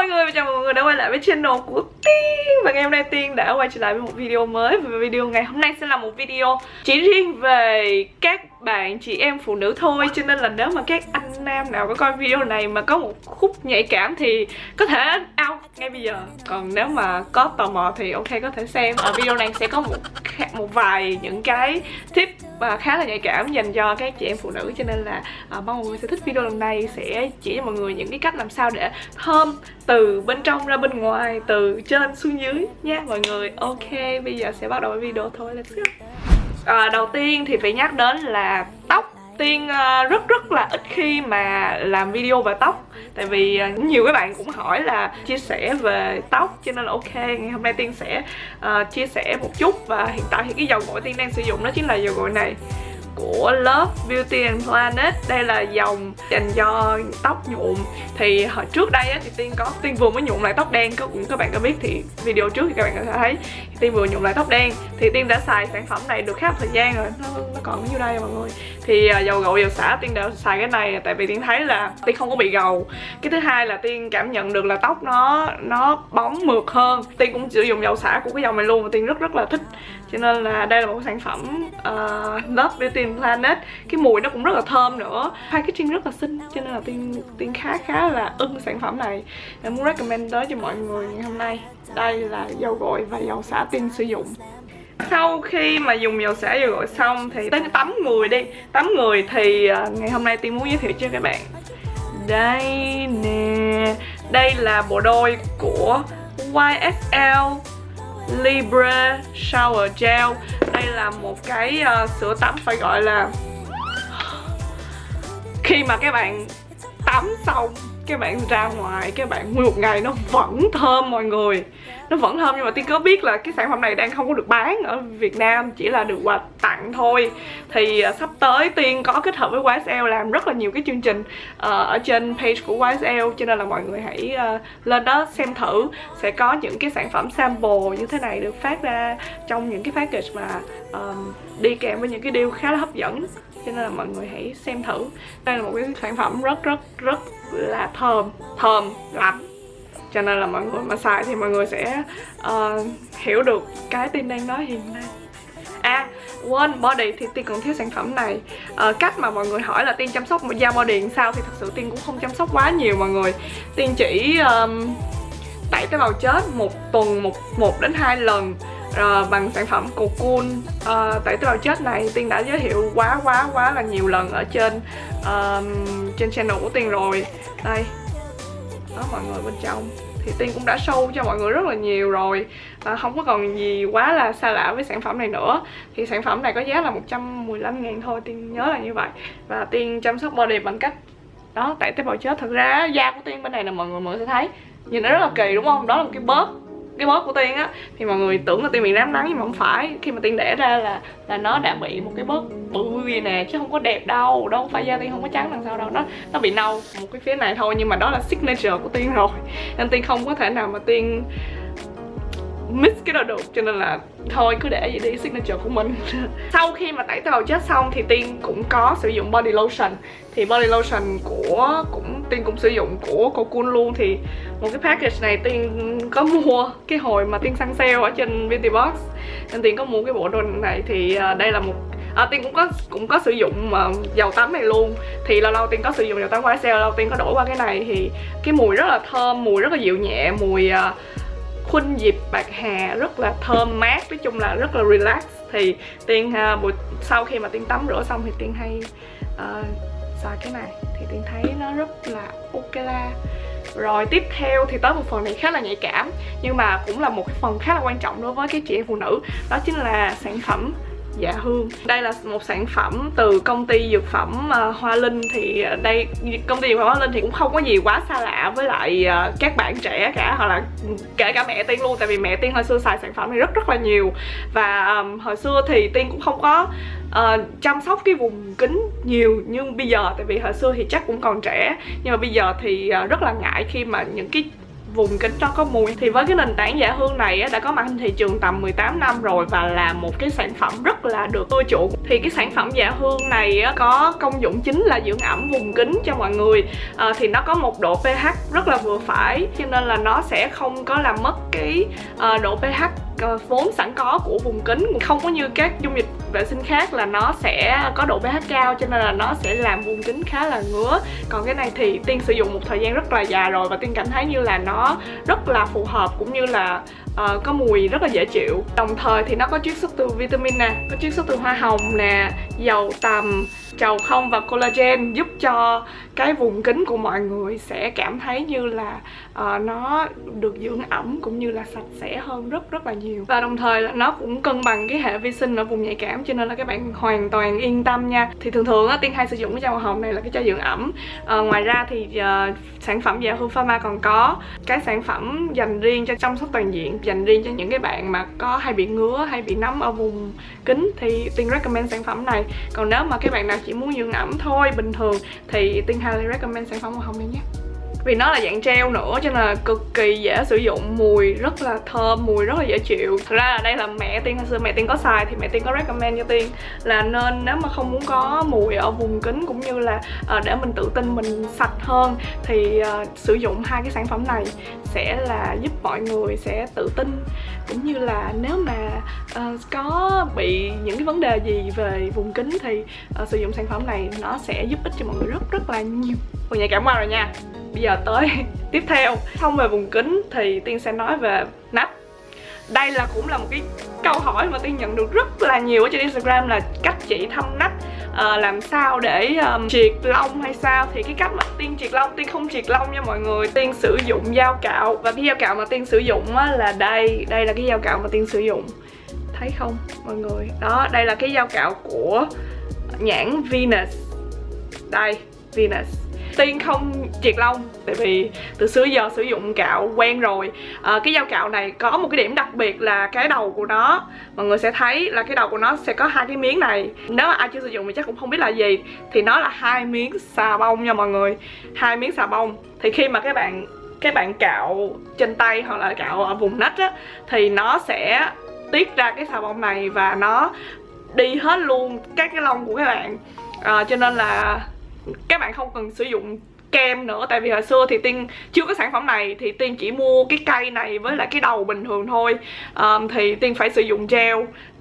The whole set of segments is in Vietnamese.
mọi người, và chào mừng mọi người đã quay lại với channel của Tiên. Và ngày hôm nay Tiên đã quay trở lại với một video mới. Và video ngày hôm nay sẽ là một video chỉ riêng về các bạn chị em phụ nữ thôi. Cho nên là nếu mà các anh nam nào có coi video này mà có một khúc nhạy cảm thì có thể out ngay bây giờ. Còn nếu mà có tò mò thì ok, có thể xem. Ở video này sẽ có một một vài những cái tip và khá là nhạy cảm dành cho các chị em phụ nữ. Cho nên là à, mong mọi người sẽ thích video lần này, sẽ chỉ cho mọi người những cái cách làm sao để thơm từ bên trong ra bên ngoài từ trên xuống dưới nha mọi người. Ok bây giờ sẽ bắt đầu với video thôi let's go. À, đầu tiên thì phải nhắc đến là tóc. Tiên ờ, rất rất là ít khi mà làm video về tóc. Tại vì ờ, nhiều các bạn cũng hỏi là chia sẻ về tóc Cho nên là ok, ngày hôm nay Tiên sẽ uh, chia sẻ một chút. Và hiện tại thì cái dầu gội Tiên đang sử dụng đó chính là dầu gội này của Love Beauty and Planet. Đây là dòng dành cho tóc nhuộm. Thì hồi trước đây á, thì Tiên có Tiên vừa mới nhuộm lại tóc đen. Cũng các bạn có biết thì video trước thì các bạn có thể thấy. Tiên vừa nhuộm lại tóc đen Thì Tiên đã xài sản phẩm này được khá một thời gian rồi. Nó, nó còn nhiêu đây mọi người. Thì uh, dầu gội dầu xả Tiên đã xài cái này Tại vì Tiên thấy là Tiên không có bị gầu. Cái thứ hai là Tiên cảm nhận được là tóc nó nó bóng mượt hơn. Tiên cũng sử dụng dầu xả của cái dòng này luôn Và Tiên rất rất là thích. Cho nên là đây là một sản phẩm uh, Love Beauty Planet. Cái mùi nó cũng rất là thơm nữa. Packaging rất là xinh Cho nên là Tiên Tiên khá khá là ưng sản phẩm này. Em muốn recommend tới cho mọi người ngày hôm nay. Đây là dầu gội và dầu xả Tiên sử dụng. Sau khi mà dùng dầu xả dầu gội xong thì tới tắm người đi. Tắm người thì à, ngày hôm nay tiên muốn giới thiệu cho các bạn. Đây nè đây là bộ đôi của YSL Libre Shower Gel. Đây là một cái uh, sữa tắm phải gọi là Khi mà các bạn tắm xong các bạn ra ngoài các bạn nguyên một ngày nó vẫn thơm mọi người. Nó vẫn thơm nhưng mà tiên có biết là cái sản phẩm này đang không có được bán ở Việt Nam chỉ là được quà tặng thôi. Thì uh, sắp tới tiên có kết hợp với YSL làm rất là nhiều cái chương trình uh, ở trên page của YSL cho nên là mọi người hãy uh, lên đó xem thử. Sẽ có những cái sản phẩm sample như thế này được phát ra trong những cái package mà um, đi kèm với những cái deal khá là hấp dẫn. Cho nên là mọi người hãy xem thử. Đây là một cái sản phẩm rất rất rất là thơm thơm lắm. Cho nên là mọi người mà xài thì mọi người sẽ uh, hiểu được cái tin đang nói hiện nay. À, quên body thì Tiên còn thiếu sản phẩm này. À, Cách mà mọi người hỏi là Tiên chăm sóc một da body làm sao Thì thật sự Tiên cũng không chăm sóc quá nhiều mọi người. Tiên chỉ um, tẩy tế bào chết một tuần một, một đến hai lần uh, bằng sản phẩm Cocoon uh, tẩy tế bào chết này Tiên đã giới thiệu quá quá quá là nhiều lần ở trên uh, trên channel của Tiên rồi. Đây đó mọi người bên trong. Thì Tiên cũng đã show cho mọi người rất là nhiều rồi. À, không có còn gì quá là xa lạ với sản phẩm này nữa. Thì sản phẩm này có giá là 115 ngàn thôi Tiên nhớ là như vậy. Và Tiên chăm sóc body bằng cách đó tẩy tế bào chết thật ra da của Tiên bên này là mọi người mọi người sẽ thấy. Nhìn nó rất là kỳ đúng không? Đó là một cái bớt cái bóp của tiên á, thì mọi người tưởng là tiên bị nám nắng nhưng mà không phải. Khi mà tiên đẻ ra là là nó đã bị một cái bớt bự như nè, chứ không có đẹp đâu. Đâu phải da tiên không có trắng đằng sau đâu. Nó nó bị nâu một cái phía này thôi, nhưng mà đó là signature của tiên rồi. Nên tiên không có thể nào mà tiên mix cái đó được cho nên là thôi cứ để vậy đi signature của mình. Sau khi mà tẩy tế bào chết xong thì tiên cũng có sử dụng body lotion. Thì body lotion của cũng tiên cũng sử dụng của Cocoon luôn. Thì một cái package này tiên có mua cái hồi mà tiên săn sale ở trên beauty box. Nên tiên có mua cái bộ đồ này thì à, đây là một à, tiên cũng có cũng có sử dụng uh, dầu tắm này luôn. Thì lâu lâu tiên có sử dụng dầu tắm YSL lâu tiên có đổi qua cái này. Thì cái mùi rất là thơm mùi rất là dịu nhẹ mùi uh, khuynh dịp bạc hà rất là thơm mát nói chung là rất là relax. Thì tiên uh, buổi sau khi mà tiên tắm rửa xong thì tiên hay uh, xài cái này. Thì tiên thấy nó rất là ok la. Rồi tiếp theo thì tới một phần này khá là nhạy cảm nhưng mà cũng là một cái phần khá là quan trọng đối với cái chị em phụ nữ đó chính là sản phẩm dạ hương. Đây là một sản phẩm từ công ty dược phẩm uh, hoa linh thì à, đây công ty dược phẩm hoa linh thì cũng không có gì quá xa lạ với lại uh, các bạn trẻ cả hoặc là kể cả mẹ tiên luôn tại vì mẹ tiên hồi xưa xài sản phẩm này rất rất là nhiều. Và um, hồi xưa thì tiên cũng không có uh, chăm sóc cái vùng kính nhiều nhưng bây giờ tại vì hồi xưa thì chắc cũng còn trẻ. Nhưng mà bây giờ thì uh, rất là ngại khi mà những cái vùng kính nó có mùi. Thì với cái nền tảng giả hương này đã có mặt trên thị trường tầm 18 năm rồi và là một cái sản phẩm rất là được ưa chuộng. Thì cái sản phẩm giả hương này có công dụng chính là dưỡng ẩm vùng kính cho mọi người. À, thì nó có một độ pH rất là vừa phải cho nên là nó sẽ không có làm mất cái uh, độ pH ờ, vốn sẵn có của vùng kính. Không có như các dung dịch vệ sinh khác là nó sẽ có độ pH cao cho nên là nó sẽ làm vùng kính khá là ngứa. Còn cái này thì tiên sử dụng một thời gian rất là dài rồi và tiên cảm thấy như là nó rất là phù hợp cũng như là uh, có mùi rất là dễ chịu. Đồng thời thì nó có chiết xuất từ vitamin nè có chiết xuất từ hoa hồng nè dầu tằm trầu không và collagen giúp cho cái vùng kính của mọi người sẽ cảm thấy như là uh, nó được dưỡng ẩm cũng như là sạch sẽ hơn rất rất là nhiều. Và đồng thời là nó cũng cân bằng cái hệ vi sinh ở vùng nhạy cảm cho nên là các bạn hoàn toàn yên tâm nha. Thì thường thường á tiên hay sử dụng cái chai màu hồng này là cái chai dưỡng ẩm. Uh, ngoài ra thì uh, sản phẩm dạ hương pharma còn có cái sản phẩm dành riêng cho chăm sóc toàn diện dành riêng cho những cái bạn mà có hay bị ngứa hay bị nấm ở vùng kính. Thì tiên recommend sản phẩm này còn nếu mà các bạn nào chỉ muốn dưỡng ẩm thôi, bình thường, thì tiên highly recommend sản phẩm màu hồng này nhé vì nó là dạng gel nữa cho nên là cực kỳ dễ sử dụng. Mùi rất là thơm mùi rất là dễ chịu. Thật ra là đây là mẹ tiên hồi xưa mẹ tiên có xài thì mẹ tiên có recommend cho tiên là nên nếu mà không muốn có mùi ở vùng kính cũng như là uh, để mình tự tin mình sạch hơn thì uh, sử dụng hai cái sản phẩm này sẽ là giúp mọi người sẽ tự tin. Cũng như là nếu mà uh, có bị những cái vấn đề gì về vùng kính thì uh, sử dụng sản phẩm này nó sẽ giúp ích cho mọi người rất rất là nhiều. Mọi nhạy cảm qua rồi nha. Bây giờ tới tiếp theo. Xong về vùng kính thì Tiên sẽ nói về nách. Đây là cũng là một cái câu hỏi mà tiên nhận được rất là nhiều ở trên instagram là cách chị thăm nách. À, làm sao để um, triệt lông hay sao? Thì cái cách mà tiên triệt lông tiên không triệt lông nha mọi người. Tiên sử dụng dao cạo và cái dao cạo mà tiên sử dụng á, là đây đây là cái dao cạo mà tiên sử dụng. Thấy không mọi người? Đó đây là cái dao cạo của nhãn Venus. Đây Venus tiên không triệt lông tại vì từ xưa giờ sử dụng cạo quen rồi. À, cái dao cạo này có một cái điểm đặc biệt là cái đầu của nó mọi người sẽ thấy là cái đầu của nó sẽ có hai cái miếng này. Nếu mà ai chưa sử dụng thì chắc cũng không biết là gì. Thì nó là hai miếng xà bông nha mọi người. Hai miếng xà bông. Thì khi mà các bạn các bạn cạo trên tay hoặc là cạo ở vùng nách á thì nó sẽ tiết ra cái xà bông này và nó đi hết luôn các cái lông của các bạn. À, cho nên là các bạn không cần sử dụng kem nữa tại vì hồi xưa thì tiên chưa có sản phẩm này thì tiên chỉ mua cái cây này với lại cái đầu bình thường thôi. Um, thì tiên phải sử dụng gel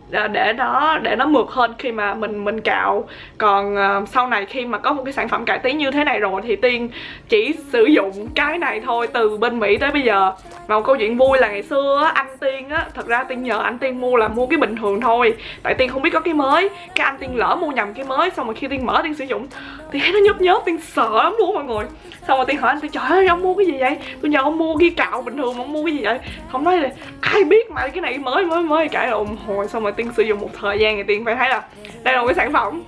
để nó để nó mượt hơn khi mà mình mình cạo. Còn uh, sau này khi mà có một cái sản phẩm cải tiến như thế này rồi thì tiên chỉ sử dụng cái này thôi từ bên mỹ tới bây giờ. Và một câu chuyện vui là ngày xưa anh tiên á thật ra tiên nhờ anh tiên mua là mua cái bình thường thôi. Tại tiên không biết có cái mới. Cái anh tiên lỡ mua nhầm cái mới xong rồi khi tiên mở tiên sử dụng thì thấy nó nhớp nhớp tiên sợ lắm luôn mọi người. Xong rồi tiên hỏi anh tiên trời ơi ông mua cái gì vậy? Tôi nhờ ông mua cái cạo bình thường mà ông mua cái gì vậy? Không nói là ai biết mà cái này mới mới mới cãi lộn hồi xong rồi tiên sử dụng một thời gian thì tiên phải thấy là đây là một cái sản phẩm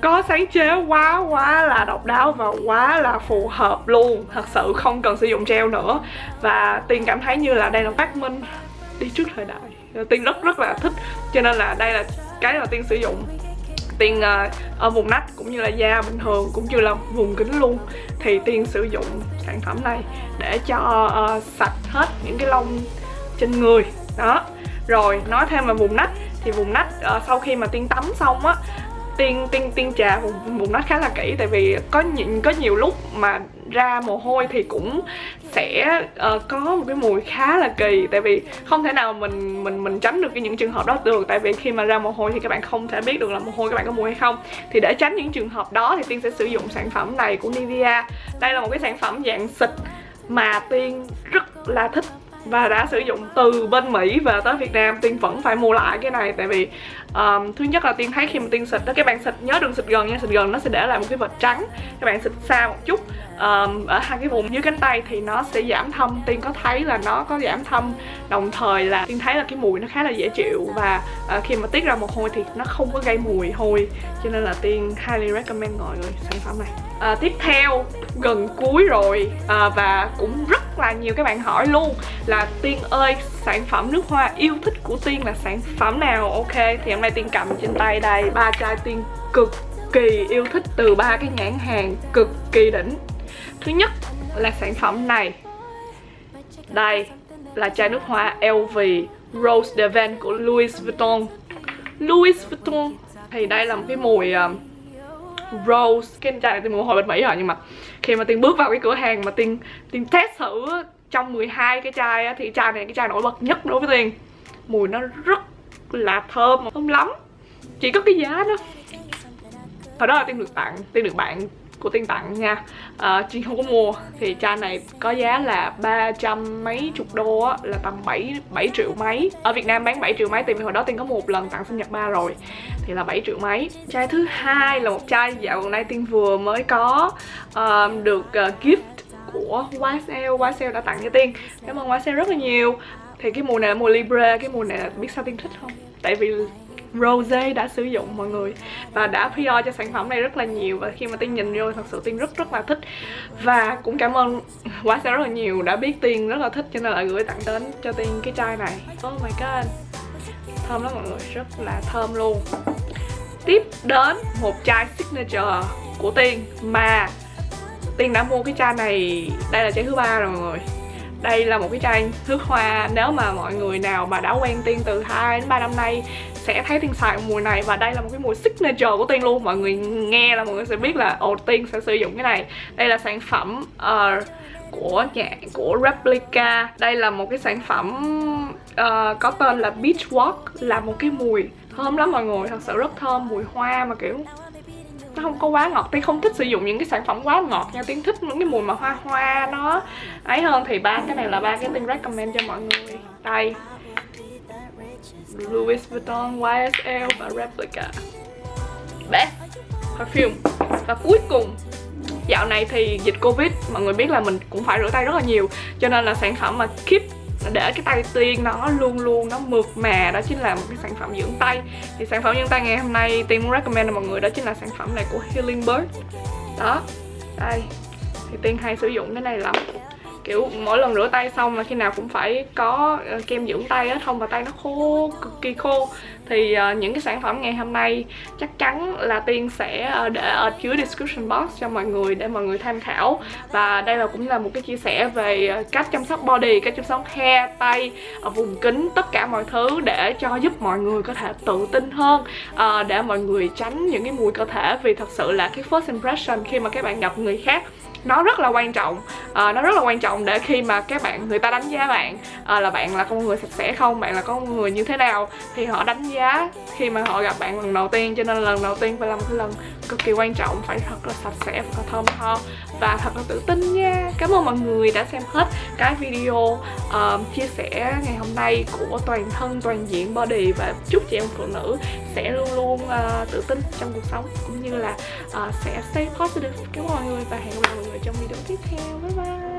có sáng chế quá quá là độc đáo và quá là phù hợp luôn. Thật sự không cần sử dụng gel nữa. Và tiên cảm thấy như là đây là phát minh đi trước thời đại. Tiên rất rất là thích. Cho nên là đây là cái mà tiên sử dụng. Tiên uh, ở vùng nách cũng như là da bình thường cũng như là vùng kính luôn. Thì tiên sử dụng sản phẩm này để cho uh, sạch hết những cái lông trên người. Đó. Rồi nói thêm về vùng nách thì vùng nách uh, sau khi mà tiên tắm xong á tiên tiên tiên trà vùng vùng nách khá là kỹ. Tại vì có những có nhiều lúc mà ra mồ hôi thì cũng sẽ uh, có một cái mùi khá là kỳ. Tại vì không thể nào mình mình mình tránh được cái những trường hợp đó được. Tại vì khi mà ra mồ hôi thì các bạn không thể biết được là mồ hôi các bạn có mùi hay không. Thì để tránh những trường hợp đó thì tiên sẽ sử dụng sản phẩm này của Nivea. Đây là một cái sản phẩm dạng xịt mà tiên rất là thích và đã sử dụng từ bên Mỹ về tới Việt Nam. Tiên vẫn phải mua lại cái này. Tại vì um, thứ nhất là Tiên thấy khi mà Tiên xịt đó các bạn xịt nhớ đừng xịt gần nha xịt gần nó sẽ để lại một cái vệt trắng. Các bạn xịt xa một chút um, ở hai cái vùng dưới cánh tay thì nó sẽ giảm thâm. Tiên có thấy là nó có giảm thâm. Đồng thời là Tiên thấy là cái mùi nó khá là dễ chịu. Và uh, khi mà tiết ra mồ hôi thì nó không có gây mùi hôi. Cho nên là Tiên highly recommend mọi người sản phẩm này. Uh, tiếp theo gần cuối rồi. Uh, và cũng rất là nhiều. Các bạn hỏi luôn là tiên ơi sản phẩm nước hoa yêu thích của tiên là sản phẩm nào? Ok thì hôm nay tiên cầm trên tay đây ba chai tiên cực kỳ yêu thích từ ba cái nhãn hàng cực kỳ đỉnh. Thứ nhất là sản phẩm này. Đây là chai nước hoa LV Rose de Van của Louis Vuitton. Louis Vuitton thì đây là một cái mùi uh, rose cái chai này tiên mua hồi bên mỹ rồi nhưng mà khi mà tiên bước vào cái cửa hàng mà tiên tiên test thử trong 12 cái chai á, thì chai này cái chai nổi bật nhất đối với tiên. Mùi nó rất là thơm không lắm. Chỉ có cái giá đó. Hồi đó là tiên được tặng tiên được bạn của tiên tặng nha. À, chị không có mua thì chai này có giá là ba trăm mấy chục đô á là tầm 7 7 triệu mấy. Ở Việt Nam bán 7 triệu mấy tìm hồi đó tiên có một lần tặng sinh nhật ba rồi thì là 7 triệu mấy. Chai thứ hai là một chai dạo gần đây tiên vừa mới có uh, được uh, gift của YSL YSL đã tặng cho tiên cảm ơn YSL rất là nhiều. Thì cái mùa này là mùa Libra cái mùa này biết sao tiên thích không? Tại vì Rose đã sử dụng, mọi người. Và đã PR cho sản phẩm này rất là nhiều và khi mà Tiên nhìn vô thật sự Tiên rất rất là thích. Và cũng cảm ơn quá sẽ rất là nhiều, đã biết Tiên rất là thích cho nên là gửi tặng đến cho Tiên cái chai này. Oh my god. Thơm lắm mọi người, rất là thơm luôn. Tiếp đến một chai signature của Tiên mà Tiên đã mua cái chai này, đây là chai thứ ba rồi mọi người. Đây là một cái chai nước hoa, nếu mà mọi người nào mà đã quen tiên từ 2 đến 3 năm nay sẽ thấy tiên xài mùi này và đây là một cái mùi signature của tiên luôn. Mọi người nghe là mọi người sẽ biết là ồ tiên sẽ sử dụng cái này. Đây là sản phẩm uh, của nhà của Replica. Đây là một cái sản phẩm uh, có tên là Beach Walk là một cái mùi thơm lắm mọi người. Thật sự rất thơm mùi hoa mà kiểu nó không có quá ngọt. Tiên không thích sử dụng những cái sản phẩm quá ngọt nha. Tiên thích những cái mùi mà hoa hoa nó ấy hơn. Thì ba cái này là ba cái tiên recommend cho mọi người. Đây. Louis Vuitton, YSL và Replica. Best Perfume. Và cuối cùng Dạo này thì dịch Covid Mọi người biết là mình cũng phải rửa tay rất là nhiều. Cho nên là sản phẩm mà Keep để cái tay tiên nó luôn luôn nó mượt mà đó chính là một cái sản phẩm dưỡng tay. Thì sản phẩm dưỡng tay ngày hôm nay tiên muốn recommend cho mọi người đó chính là sản phẩm này của Healing Bird. Đó đây. Thì tiên hay sử dụng cái này lắm kiểu mỗi lần rửa tay xong là khi nào cũng phải có ờ, kem dưỡng tay á không và tay nó khô cực kỳ khô. Thì uh, những cái sản phẩm ngày hôm nay chắc chắn là tiên sẽ uh, để ở dưới description box cho mọi người để mọi người tham khảo. Và đây là cũng là một cái chia sẻ về cách chăm sóc body cách chăm sóc hair tay ở vùng kính tất cả mọi thứ để cho giúp mọi người có thể tự tin hơn uh, để mọi người tránh những cái mùi cơ thể. Vì thật sự là cái first impression khi mà các bạn gặp người khác nó rất là quan trọng. À, nó rất là quan trọng để khi mà các bạn người ta đánh giá bạn à, là bạn là con người sạch sẽ không bạn là con người như thế nào thì họ đánh giá khi mà họ gặp bạn lần đầu tiên cho nên lần đầu tiên phải là một cái lần cực kỳ quan trọng phải thật là sạch sẽ và thơm tho và thật là tự tin nha. Cảm ơn mọi người đã xem hết cái video uh, chia sẻ ngày hôm nay của toàn thân toàn diện body và chúc chị em phụ nữ sẽ luôn luôn uh, tự tin trong cuộc sống cũng như là uh, sẽ stay positive. Cảm ơn mọi người và hẹn gặp lại mọi người trong video tiếp theo. Bye bye.